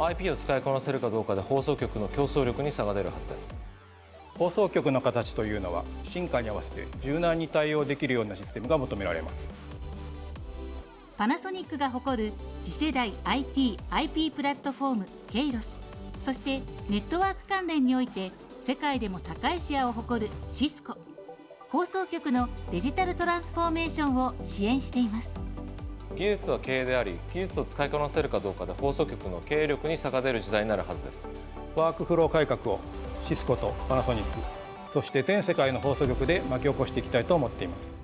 IP を使いこなせるかどうかで放送局の競争力に差が出るはずです。放送局の形というのは進化に合わせて柔軟に対応できるようなシステムが求められます。パナソニックが誇る次世代 IT、IP プラットフォームケイロスそしてネットワーク関連において世界でも高いシェアを誇るシスコ。放送局のデジタルトランスフォーメーションを支援しています技術は経営であり技術を使いこなせるかどうかで放送局の経営力に差が出る時代になるはずです。ワークフロー改革をシスコとパナソニックそして全世界の放送局で巻き起こしていきたいと思っています。